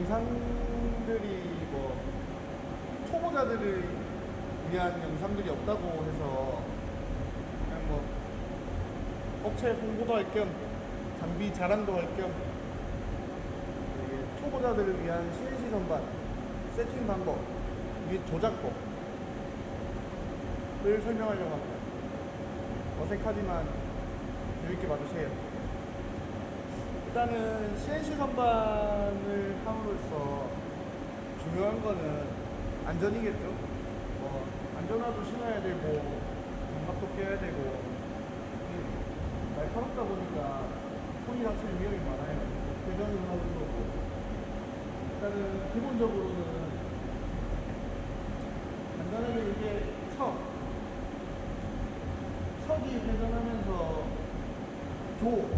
영상들이 뭐 초보자들을 위한 영상들이 없다고 해서 그냥 뭐 업체 홍보도 할 겸 장비 자랑도 할 겸 초보자들을 위한 CNC 선반 세팅 방법 및 조작법을 설명하려고 합니다. 어색하지만 재밌게 봐주세요. 일단은 CNC 선반을 함으로써 중요한 거는 안전이겠죠. 뭐 안전화도 신어야 되고 장갑도 껴야 되고 날카롭다 보니까 손이 다칠 위험이 많아요. 회전을 하는 거고. 일단은 기본적으로는 간단하게 이게 척, 척이 회전하면서 조,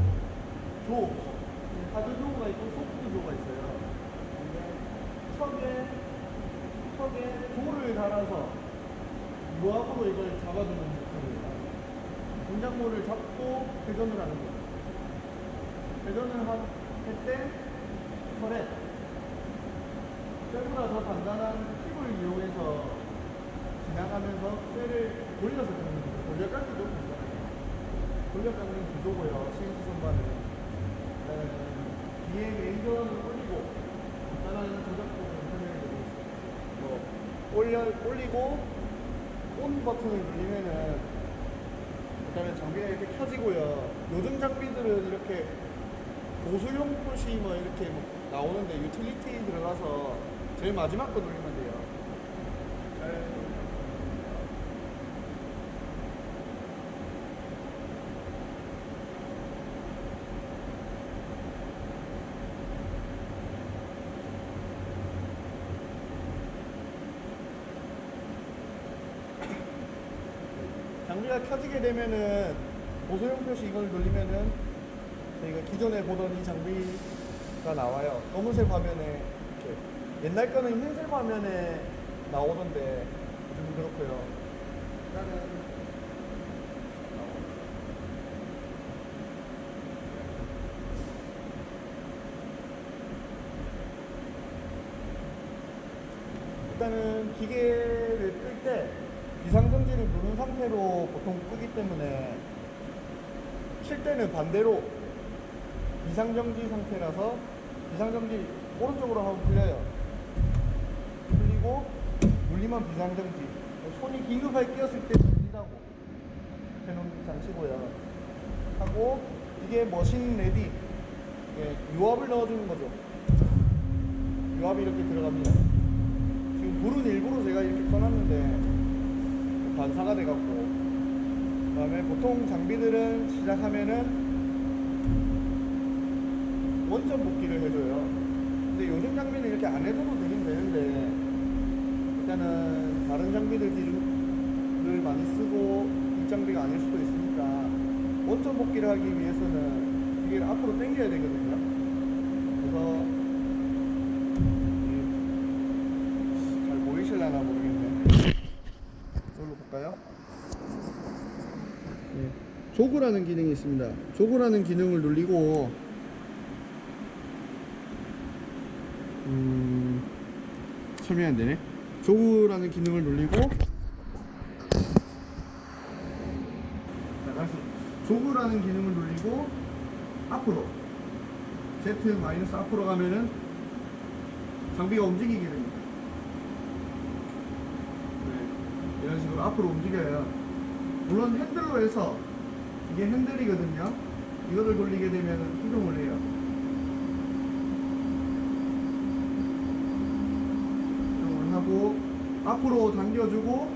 조, 하드 조가 있고 소프트 조가 있어요. 근데 척에 달아서 유압으로 이걸 잡아주는 목표입니다. 공작물을 잡고 회전을 하는 거예요. 회전을 할때 털에 쇠보다 더 단단한 팁을 이용해서 지나가면서 쇠를 돌려서 깎는 거예요. 돌려깎기도 간단해요. 돌려깎는 구조고요. CNC 선반은. 뒤에 레버를 올리고 간단한 조작법을 설명해 드리겠습니다. 뭐 올려, 올리고 on 버튼을 누르면은 일단은 장비가 이렇게 켜지고요. 요즘 장비들은 이렇게 보수용 push 뭐 이렇게 뭐 나오는데 유틸리티 들어가서 제일 마지막 거 누르면 장비가 켜지게 되면은 보소용 표시 이걸 누르면은 저희가 기존에 보던 이 장비가 나와요. 검은색 화면에 이렇게 옛날 거는 흰색 화면에 나오던데 요즘 그렇고요. 일단은 일단은 기계를 끌때 상태로 보통 끄기 때문에 킬 때는 반대로 비상정지 상태라서 비상정지 오른쪽으로 하면 풀려요. 풀리고 누르면 비상정지. 손이 긴급하게 끼었을 때 누르라고 해놓은 장치고요. 하고 이게 machine ready 이게 유압을 넣어주는 거죠. 유압이 이렇게 들어갑니다. 지금 불은 일부러 제가 이렇게 꺼놨는데 반사가 돼갖고. 그 다음에 보통 장비들은 시작하면은 원점 복귀를 해줘요. 근데 요즘 장비는 이렇게 안 해줘도 되긴 되는데 일단은 다른 장비들을 많이 쓰고 이 장비가 아닐 수도 있으니까 원점 복귀를 하기 위해서는 이게 앞으로 당겨야 되거든요. 그래서 잘 보이실라나 모르겠네 이걸로 볼까요? 네. 조그라는 기능이 있습니다. 조그라는 기능을 누르고 음, 설명이 안 되네. 조그라는 기능을 다시 조그라는 기능을 누르고 앞으로 Z 마이너스 앞으로 가면은 장비가 움직이게 됩니다. 네, 이런 식으로 앞으로 움직여요. 물론 핸들로 해서 이게 핸들이거든요. 이거를 돌리게 되면 이동을 해요. 이동을 하고 앞으로 당겨주고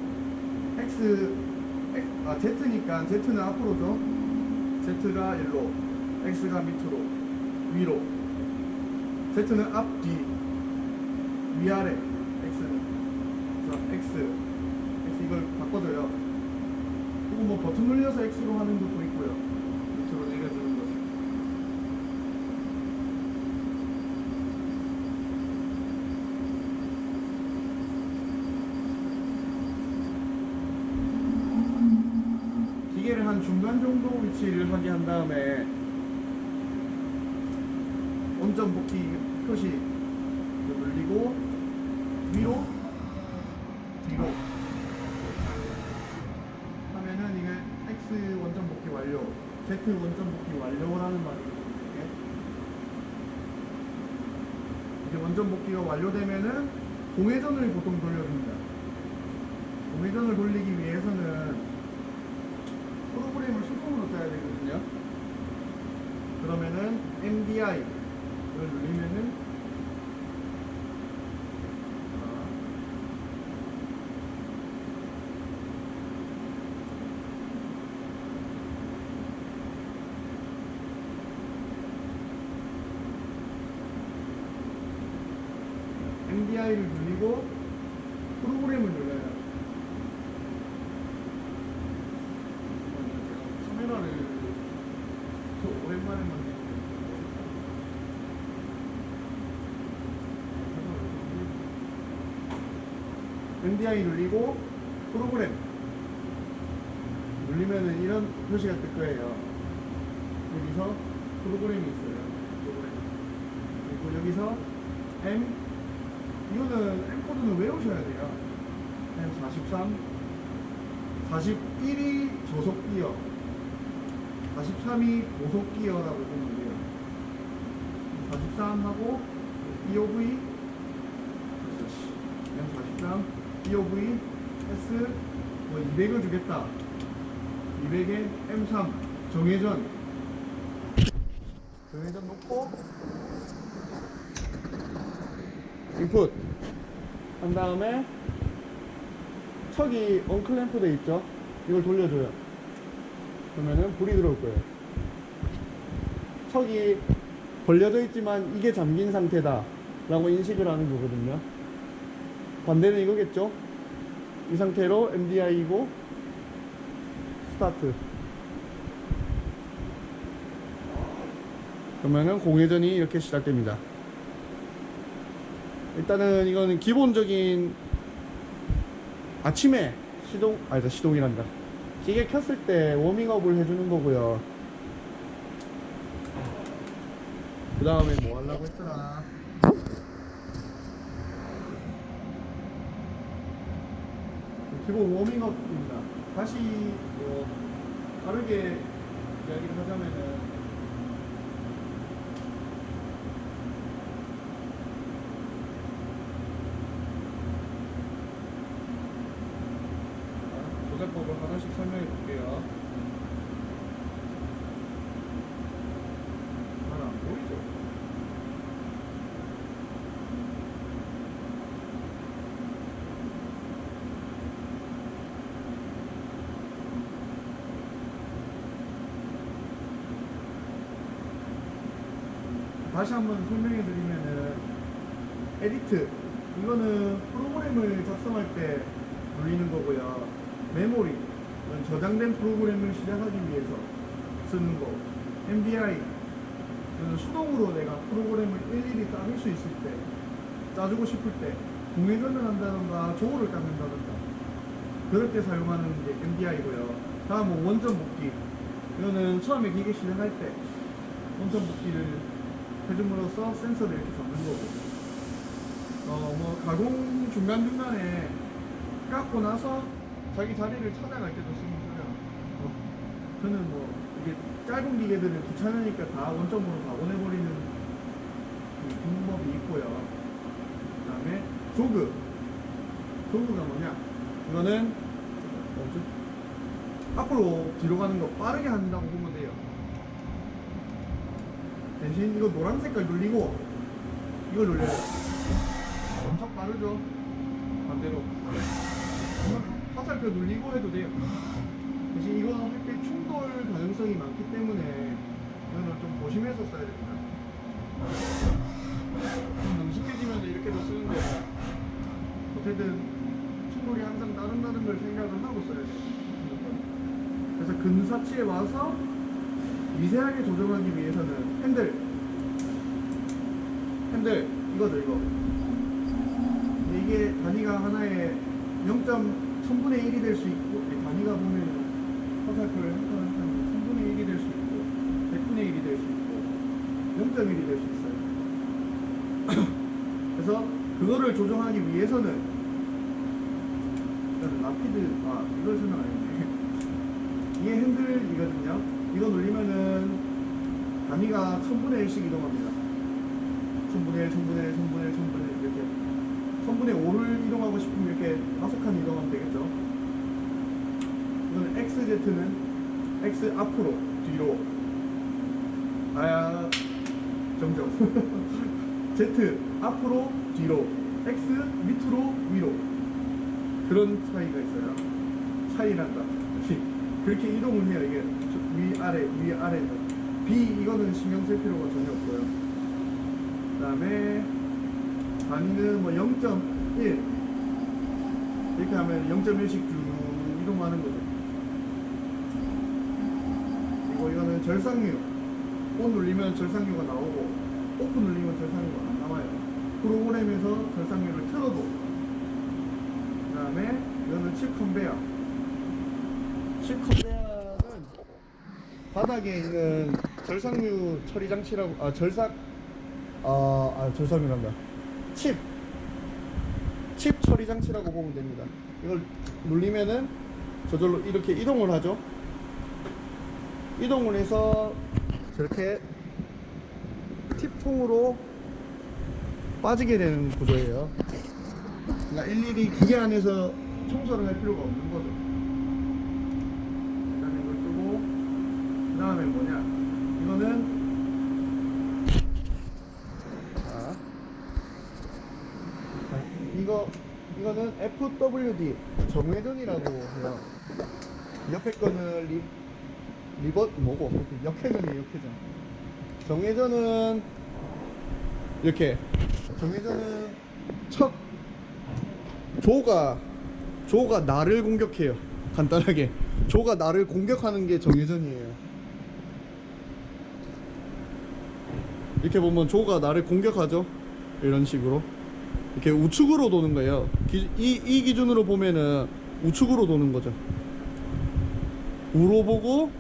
X, X 아 Z니까 Z는 앞으로죠. Z가 일로, X가 밑으로, 위로. Z는 앞, 뒤, 위아래. X는 X 이걸 바꿔줘요. 그리고 뭐 버튼 눌려서 X로 하는 것도 있고요. 밑으로 내려주는 것. 기계를 한 중간 정도 위치를 하게 한 다음에 원점 복귀 표시 눌리고 위로 Z 원점 복귀 완료라는 말이거든요. 이게. 이제 원점 복귀가 완료되면은 공회전을 보통 돌려줍니다. 공회전을 돌리기 위해서는 프로그램을 수동으로 짜야 되거든요. 그러면은 MDI를 누르면은 아, MDI를 누르고 프로그램을 눌러요. 카메라를 더 오랜만에 만드는데 MDI 눌리고 프로그램 눌리면은 이런 표시가 뜰 거예요. 여기서 프로그램이 있어요. 프로그램. 그리고 여기서 M 코드는 외우셔야 돼요. M43 41이 저속 기어 43이 고속 기어라고 보면 돼요. 43하고 EOV M43 EOV S 뭐 200을 주겠다. 200에 M3 정회전 정회전 놓고 인풋 한 다음에 척이 unclamp 돼 있죠? 이걸 돌려줘요. 그러면은 불이 들어올 거예요. 척이 벌려져 있지만 이게 잠긴 상태다 라고 인식을 하는 거거든요. 반대는 이거겠죠? 이 상태로 MDI이고 스타트. 그러면은 공회전이 이렇게 시작됩니다 일단은 이거는 기본적인 아침에 시동 아니다 시동이란다. 기계 켰을 때 워밍업을 해주는 거고요. 그 다음에 뭐 하려고 했더라 기본 워밍업입니다. 다시 뭐 다르게 이야기를 하자면은 조작법을 하나씩 설명해 볼게요. 잘 안 보이죠? 다시 한번 설명해 드리면은 edit 이거는 프로그램을 작성할 때 돌리는 거고요. 메모리 저장된 프로그램을 시작하기 위해서 쓰는 거. MDI 수동으로 내가 프로그램을 일일이 짜줄 수 있을 때 짜주고 싶을 때 공회전을 한다던가 jaw를 깎는다던가 그럴 때 사용하는 게 MDI고요. 다음 뭐 원점 복귀 이거는 처음에 기계 시작할 때 원점 복귀를 해줌으로써 센서를 이렇게 잡는 거고 어, 뭐 가공 중간중간에 깎고 나서 자기 자리를 찾아갈 때도 쓰긴 써요. 어, 저는 뭐 이게 짧은 기계들은 귀찮으니까 다 원점으로 다 보내버리는 그 방법이 있고요. 그 다음에 조그. 조그가 뭐냐? 이거는 뭐지? 앞으로 뒤로 가는 거 빠르게 한다고 보면. 대신 이거 노란 색깔 눌리고 이걸 눌려요. 엄청 빠르죠? 반대로. 화살표 눌리고 해도 돼요. 대신 이거 할때 충돌 가능성이 많기 때문에 이거는 좀 조심해서 써야 됩니다. 좀 능숙해지면서 이렇게도 쓰는데 어쨌든 충돌이 항상 다른 걸 생각을 하고 써야 돼요. 그래서 근사치에 와서 미세하게 조정하기 위해서는 핸들 핸들 이거죠 이거 이게 단위가 하나에 0.1000분의 1이 될 수 있고 이 단위가 보면 화살표를 한칸 한칸 3분의 1이 될 수 있고 100분의 1이 될 수 있고 0.1이 될 수 있어요. 그래서 그거를 조정하기 위해서는 라피드 아 이걸 설명 안 했네. 이게 핸들이거든요. 단위가 1000분의 1씩 이동합니다. 1000분의 1, 1000분의 1, 1000분의 1, 1000분의 1 이렇게 1000분의 5를 이동하고 싶으면 이렇게 다섯 칸 이동하면 되겠죠. 이거는 XZ는 X 앞으로 뒤로. 아 정정. Z 앞으로 뒤로. X 밑으로 위로. 그런 차이가 있어요. 차이란다. 그렇게 이동을 해요. 이게 위아래 위아래 B 이거는 신경 쓸 필요가 전혀 없고요. 그 다음에 단위는 뭐 0.1 이렇게 하면 0.1씩 쭉 이동하는 거죠. 그리고 이거는 절삭유. on 눌리면 절삭유가 나오고 off 눌리면 절삭유가 안 나와요. 프로그램에서 절삭유를 틀어도. 그 다음에 이거는 칩 컨베어. 칩 컨베어는 바닥에 있는 절삭유 처리 장치라고 아 절삭 아, 아 절삭유란다. 칩. 칩 처리 장치라고 보면 됩니다. 이걸 눌리면은 저절로 이렇게 이동을 하죠. 이동을 해서 저렇게 팁통으로 빠지게 되는 구조예요. 그러니까 일일이 기계 안에서 청소를 할 필요가 없는 거죠. 일단 이걸 끄고 그 다음에 뭐냐 이거는 자, 자, 이거 이거는 FWD 정회전이라고 해요. 옆에 거는 리, 리버 뭐고 역회전이에요 역회전 정회전은 이렇게. 정회전은 첫 조가 조가 나를 공격해요. 간단하게. 조가 나를 공격하는 게 정회전이에요 이렇게 보면 조가 나를 공격하죠 이런 식으로 이렇게 우측으로 도는 거예요 기- 이, 이 기준으로 보면은 우측으로 도는 거죠 우로 보고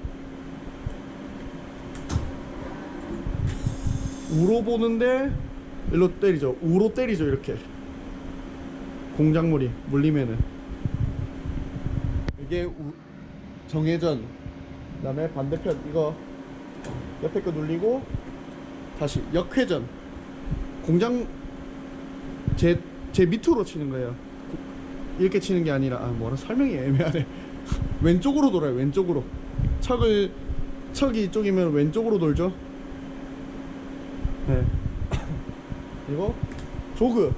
우로 보는데 일로 때리죠. 우로 때리죠. 이렇게 공작물이 물리면은 이게 우, 정회전. 그 다음에 반대편 이거 옆에 거 눌리고 다시 역회전. 공장 제 제 밑으로 치는 거예요. 이렇게 치는 게 아니라 아 뭐라 설명이 애매하네. 왼쪽으로 돌아요. 왼쪽으로 척을 척이 이쪽이면 왼쪽으로 돌죠. 네. 그리고 조그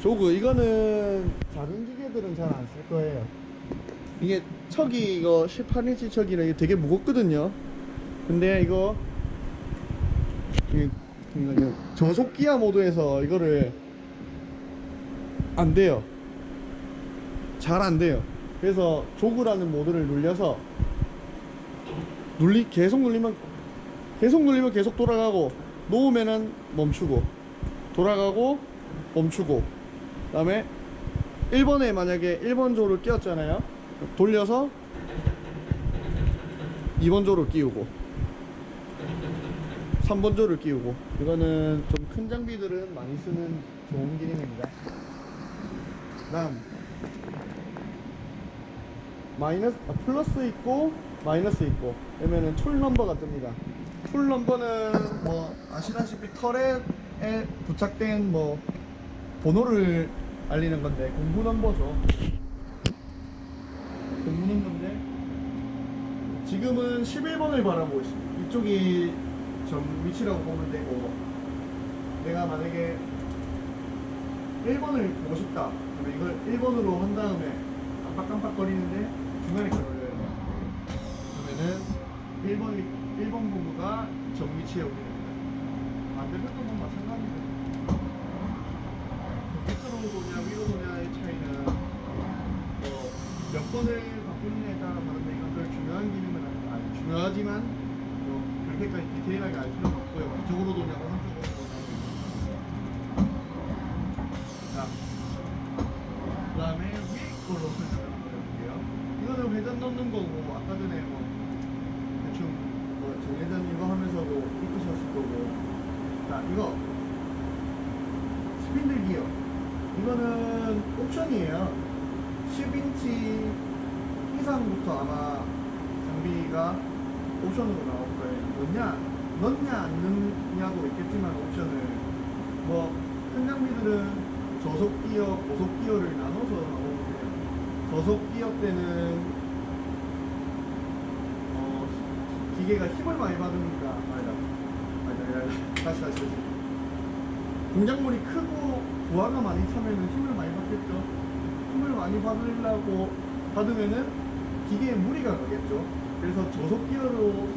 조그 이거는 다른 기계들은 잘 안 쓸 거예요 이게 척이 이거 18인치 척이라 이게 되게 무겁거든요 근데 이거 저속 기아 모드에서 이거를 안 돼요. 잘 안 돼요. 그래서 조그라는 모드를 눌려서 눌리 계속 눌리면 계속 눌리면 계속 돌아가고 놓으면은 멈추고 돌아가고 멈추고. 그 다음에 1번에 만약에 1번 조를 끼웠잖아요. 돌려서 2번 조를 끼우고 3번 조를 끼우고. 이거는 좀 큰 장비들은 많이 쓰는 좋은 기능입니다. 다음. 마이너스 아, 플러스 있고 마이너스 있고. 그러면은 tool number가 뜹니다. tool number는 뭐 아시다시피 터렛에 부착된 뭐 번호를 알리는 건데 공구 넘버죠. 공구 넘버인데 지금은 11번을 바라보고 있습니다. 이쪽이 점 위치라고 보면 되고 내가 만약에 1번을 보고 싶다 그러면 이걸 1번으로 한 다음에 깜빡깜빡 거리는데 중간에 걸려요 그러면은 1번, 1번 부부가 정위치에 오게 됩니다. 반대편도 뭐 마찬가지죠. 밑으로 도냐, 위로 도냐의 차이는 뭐 몇 번을 바꾸느냐에 따라 다른데 이건 별 중요한 기능은 아니, 아니 중요하지만 이렇게까지 디테일하게 알 필요는 없고요. 이쪽으로 도냐고 한쪽으로 도냐고. 자, 그 다음에 위에 걸로 설명을 해볼게요. 이거는 회전 넣는 거고, 아까 전에 뭐, 대충, 뭐, 회전 이거 하면서도 이쁘셨을 뭐 거고. 자, 이거. 스핀들 기어. 이거는 옵션이에요. 10인치 이상부터 아마 장비가 옵션으로 나오고 넣냐, 넣냐 안 넣냐도 있겠지만 옵션을 뭐 큰 장비들은 저속 기어, 고속 기어를 나눠서 나오는 돼요. 저속 기어 때는 어, 기계가 힘을 많이 받으니까 아니다, 아니다, 아니다, 다시 다시 다시. 공작물이 크고 부하가 많이 차면은 힘을 많이 받겠죠. 힘을 많이 받으려고 받으면은 기계에 무리가 가겠죠. 그래서 저속 기어로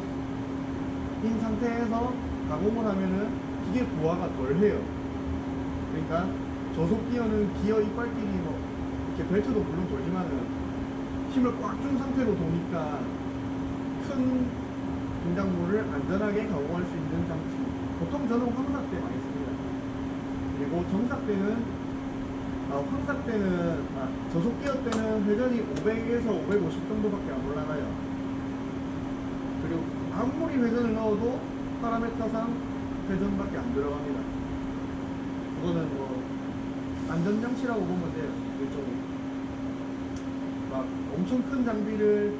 인 상태에서 가공을 하면은 기계 부하가 덜 해요. 그러니까 저속 기어는 기어 이빨끼리 뭐 이렇게 벨트도 물론 돌지만은 힘을 꽉 준 상태로 도니까 큰 공작물을 안전하게 가공할 수 있는 장치. 보통 저는 황삭 때 많이 씁니다. 그리고 정삭 때는 아, 황삭 때는 아, 저속 기어 때는 회전이 500에서 550 정도밖에 안 올라가요. 아무리 회전을 넣어도 파라메터상 회전밖에 안 들어갑니다. 그거는 뭐 안전장치라고 보면 돼요. 일종의 막 엄청 큰 장비를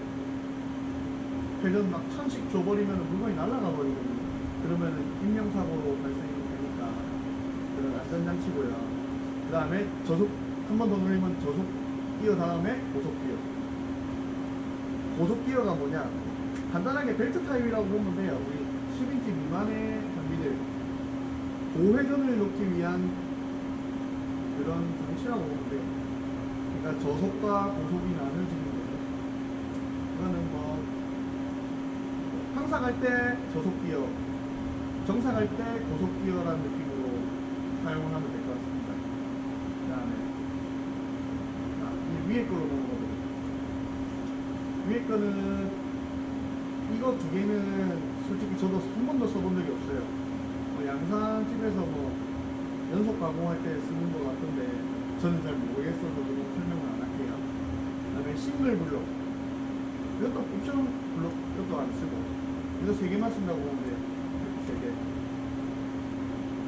회전 막 천씩 줘버리면 물건이 날아가 버리거든요. 그러면은 인명사고로 발생이 되니까 그런 안전장치고요. 그 다음에 저속 한 번더 눌리면 저속 기어 다음에 고속 기어. 고속 기어가 뭐냐? 간단하게 벨트 타입이라고 보면 돼요. 우리 10인치 미만의 장비들 고회전을 놓기 위한 그런 장치라고 보면 돼요. 그러니까 저속과 고속이 나눠지는 거죠. 이거는 뭐 항상할 때 저속 기어, 정상할 때 고속 기어라는 느낌으로 사용을 하면 될 것 같습니다. 그 다음에 아, 이 위에 걸로 넘어가보죠. 위에 거는 이거 두 개는 솔직히 저도 한 번도 써본 적이 없어요. 뭐 양산집에서 뭐 연속 가공할 때 쓰는 것 같은데 저는 잘 모르겠어서 좀 설명을 안 할게요. 그 다음에 싱글 블록. 이것도 옵션 블록, 이것도 안 쓰고. 이거 세 개만 쓴다고 보면 돼요. 세 개.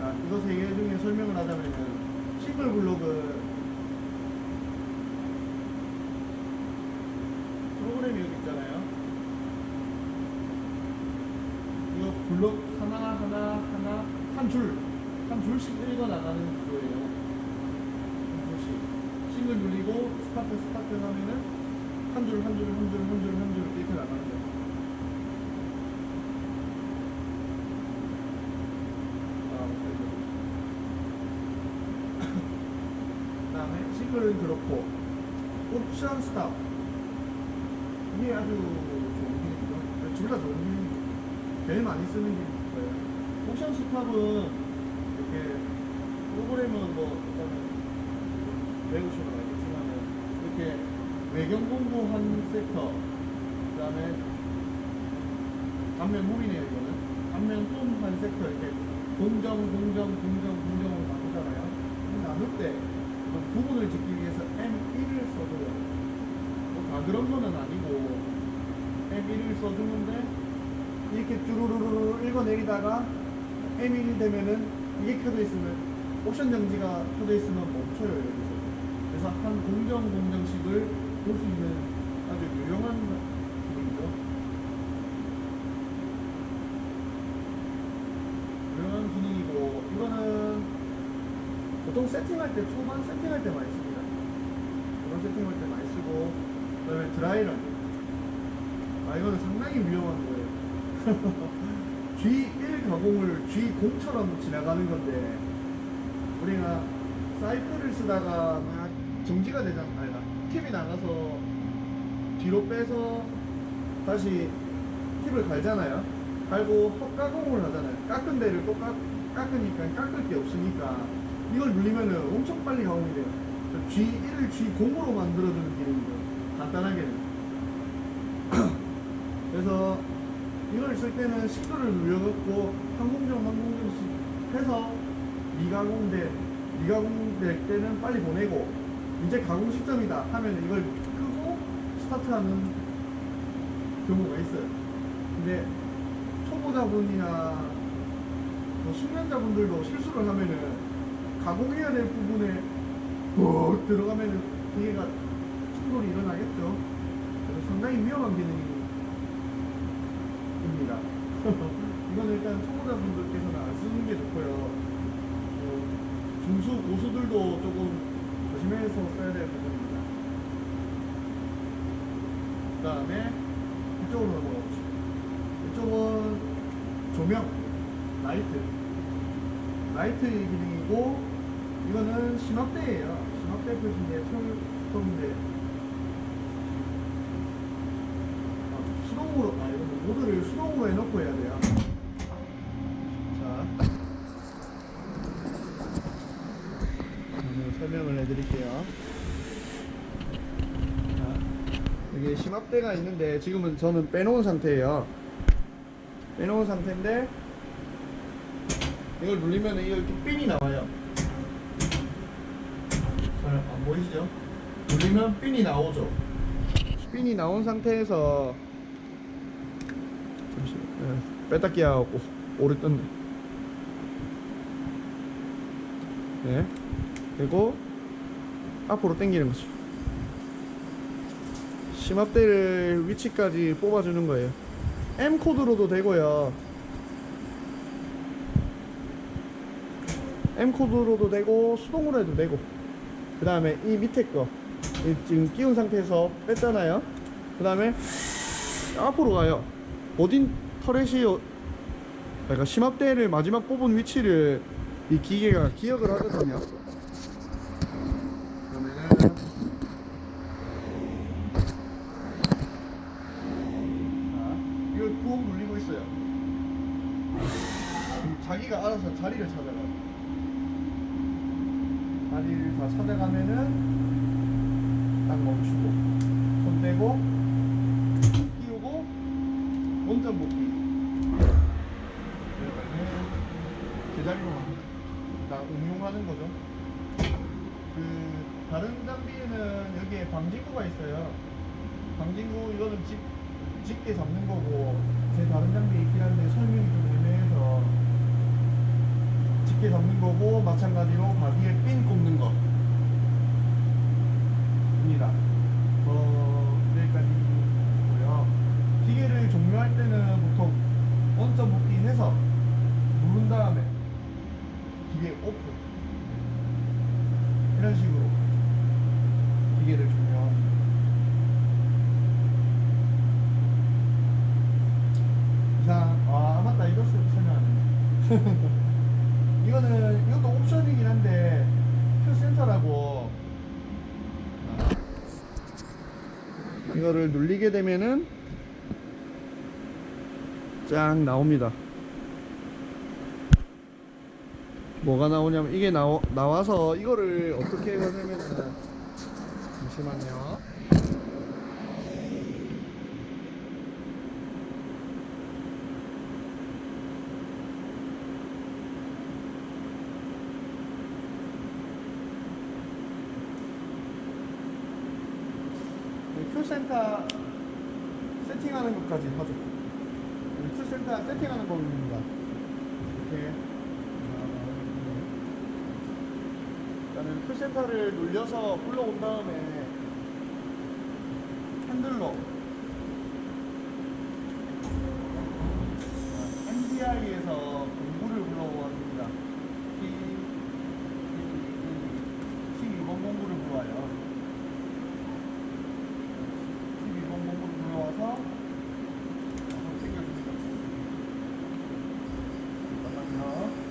아, 이거 세 개 중에 설명을 하자면은 싱글 블록은 프로그램이 여기 있잖아요. 이거 블록 하나 하나 하나 한 줄, 한 줄씩 읽어 나가는 구조예요. 한 줄씩 싱글 눌리고 스타트 스타트 하면은 한 줄 한 줄 한 줄 한 줄 한 줄 이렇게 나가는 거예요. 아, 그다음에 싱글은 그렇고 옵션 스탑 이게 아주 좋은 기능이죠. 둘다 좋은 기능이죠. 제일 많이 쓰는 기능일 거예요. 옵션 스탑은 이렇게 프로그램은 뭐 일단은 배우시면 알겠지만은 이렇게 외경 공부 한 섹터 그 다음에 앞면 무이네요 이거는 앞면 홈한 섹터 이렇게 공정 공정 공정 공정으로 나누잖아요. 이 나눌 때그 부분을 짓기 위해서 M1을 써줘요. 뭐 다 그런 거는 아니고 M1을 써주는데 이렇게 쭈루루루 읽어내리다가 M1 되면은 이게 켜져 있으면 옵션 정지가 켜져 있으면 멈춰요 여기서. 그래서 한 공정 공정식을 볼 수 있는 아주 유용한 기능이죠. 유용한 기능이고 이거는 보통 세팅할 때 초반 세팅할 때 많이 씁니다. 그런 세팅할 때 많이 쓰고 그 다음에 드라이런. 아 이거는 상당히 위험한 거예요. G1 가공을 G0처럼 지나가는 건데 우리가 사이클을 쓰다가 막 정지가 되잖아. 아니다. 팁이 나가서 뒤로 빼서 다시 팁을 갈잖아요. 갈고 헛가공을 하잖아요. 깎은 데를 또 깎, 깎으니까 깎을 게 없으니까 이걸 누르면은 엄청 빨리 가공이 돼요. G1을 G0으로 만들어주는 기능이죠. 간단하게는. 그래서 이걸 쓸 때는 시도를 눌려갖고 한 공정 한 공정씩 해서 미가공될 미가공될 때는 빨리 보내고 이제 가공 시점이다 하면 이걸 끄고 스타트하는 경우가 있어요. 근데 초보자분이나 뭐 숙련자분들도 실수를 하면은 가공해야 될 부분에 푹 들어가면 기계가 충돌이 일어나겠죠. 그래서 상당히 위험한 기능 입니다. 이건 일단 초보자분들께서는 안 쓰는 게 좋고요. 어, 중수 고수들도 조금 조심해서 써야 될 부분입니다. 그 다음에 이쪽으로 넘어가 보시죠. 이쪽은 조명, 라이트. 라이트 기능이고, 이거는 심압대예요. 심압대 표시인데, 심압대. 아, 수동으로, 모드를 수동으로 해놓고 해야 돼요. 자. 설명을 해드릴게요. 자, 여기 심압대가 있는데 지금은 저는 빼놓은 상태예요. 빼놓은 상태인데 이걸 누르면 이렇게 핀이 나와요. 잘 안 보이시죠? 누르면 핀이 나오죠. 핀이 나온 상태에서 네, 뺐다 끼워갖고 오래 떴네. 네. 그리고 앞으로 당기는 거죠. 심압대를 위치까지 뽑아주는 거예요. M 코드로도 되고요. M 코드로도 되고 수동으로 해도 되고. 그 다음에 이 밑에 거이 지금 끼운 상태에서 뺐잖아요. 그 다음에 앞으로 가요. 어딘 터렛이 어- 그러니까 심압대를 마지막 뽑은 위치를 이 기계가 기억을 하거든요. 자기가 알아서 자리를 찾아가요. 자리를 다 찾아가면은 딱 멈추고 손 떼고 끼우고 원점 복귀. 그러면은 제자리로 갑니 다. 다 응용하는 거죠. 그 다른 장비에는 여기에 방진구가 있어요. 방진구 이거는 집 집게 잡는 거고 제 다른 장비에 있긴 한데 설명이 좀 애매해서 집게 잡는 거고 마찬가지로 바디에 핀 꼽는 거. 입니다. 어, 여기까지고요. 기계를 종료할 때는 보통 원점 복귀해서 누른 다음에 기계 오픈 이런 식으로 기계를 종료합니다. 이상 아 맞다 이것을 설명 안 했네. 이거는 이것도 옵션이긴 한데 큐센터라고 이거를 눌리게 되면은 쫙 나옵니다. 뭐가 나오냐면 이게 나오, 나와서 이거를 어떻게 하냐면은 잠시만요. 큐센터 세팅하는 것까지 하죠. 큐센터 세팅하는 법입니다. 이렇게 일단은 큐센터를 눌려서 불러온 다음에 핸들로. NDI에서 공구를 불러왔습니다. T 12번 공구를 불러와요. 12번 공구를 불러와서 한번 챙겨줍니다. 잠깐만요.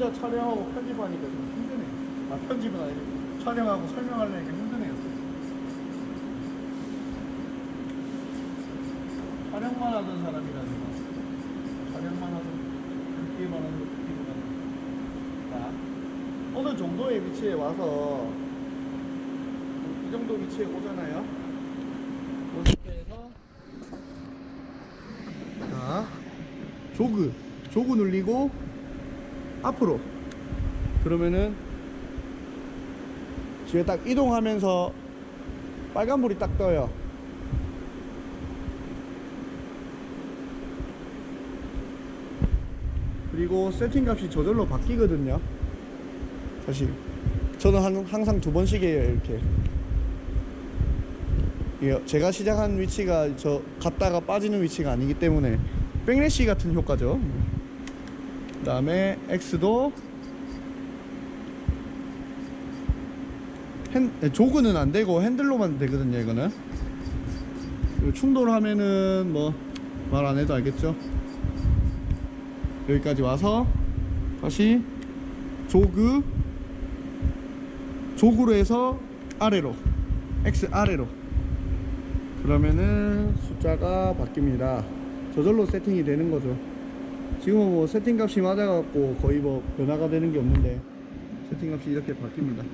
혼자 촬영하고 편집하니까 좀 힘드네. 아 편집은 아니고 촬영하고 설명하려니까 힘드네요. 촬영만 하던 사람이라서 촬영만 하던 그렇게만 하는 것보다는 자 어느 정도의 위치에 와서 이 정도 위치에 오잖아요. 자 조그 조그 눌리고 앞으로. 그러면은 뒤에 딱 이동하면서 빨간불이 딱 떠요. 그리고 세팅값이 저절로 바뀌거든요. 사실. 저는 한, 항상 두 번씩이에요 이렇게 제가 시작한 위치가 저 갔다가 빠지는 위치가 아니기 때문에 백래시 같은 효과죠. 그 다음에 X도 핸 네, 조그는 안 되고 핸들로만 되거든요 이거는. 충돌하면은 뭐 말 안 해도 알겠죠. 여기까지 와서 다시 조그 조그로 해서 아래로 X 아래로 그러면은 숫자가 바뀝니다 저절로 세팅이 되는 거죠 지금은 뭐 세팅 값이 맞아갖고 거의 뭐 변화가 되는 게 없는데 세팅 값이 이렇게 바뀝니다.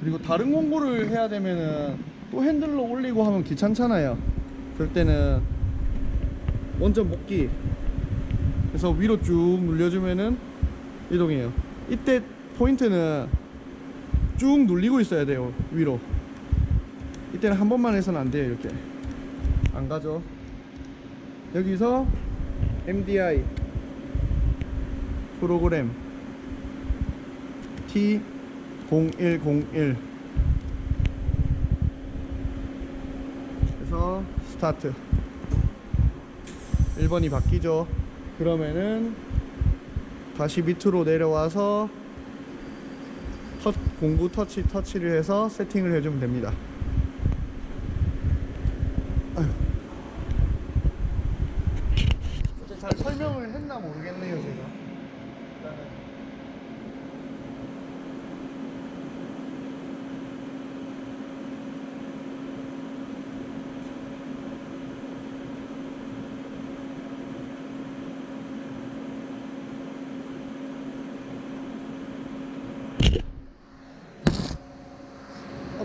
그리고 다른 공구를 해야 되면은 또 핸들로 올리고 하면 귀찮잖아요. 그럴 때는 원점 복귀 그래서 위로 쭉 눌려주면은 이동해요. 이때 포인트는 쭉 눌리고 있어야 돼요 위로. 이때는 한 번만 해서는 안 돼요 이렇게. 안 가죠. 여기서 MDI 프로그램 T0101. 그래서 스타트. 1번이 바뀌죠. 그러면은 다시 밑으로 내려와서 터, 공구 터치 터치를 해서 세팅을 해주면 됩니다 아휴. 진짜 잘 설명을 했나 모르겠네요 제가 일단은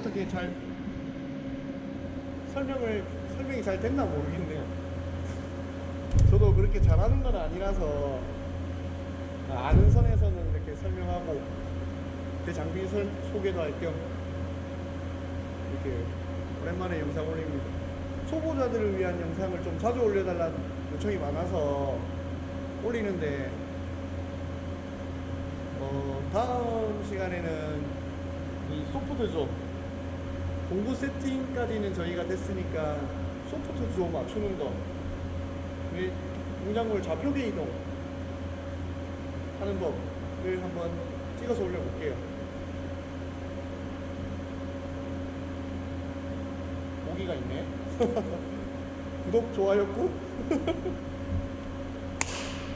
어떻게 잘 설명을 설명이 잘 됐나 모르겠네요. 저도 그렇게 잘하는 건 아니라서 아는 선에서는 이렇게 설명하고 제 장비 설, 소개도 할 겸 이렇게 오랜만에 영상 올립니다. 초보자들을 위한 영상을 좀 자주 올려달라는 요청이 많아서 올리는데 어, 다음 시간에는 이 소프트조 공구 세팅까지는 저희가 됐으니까 소프트조 맞추는 거이 공작물 좌표계 이동 하는 법을 한번 찍어서 올려볼게요. 모기가 있네. 구독 좋아요 꾹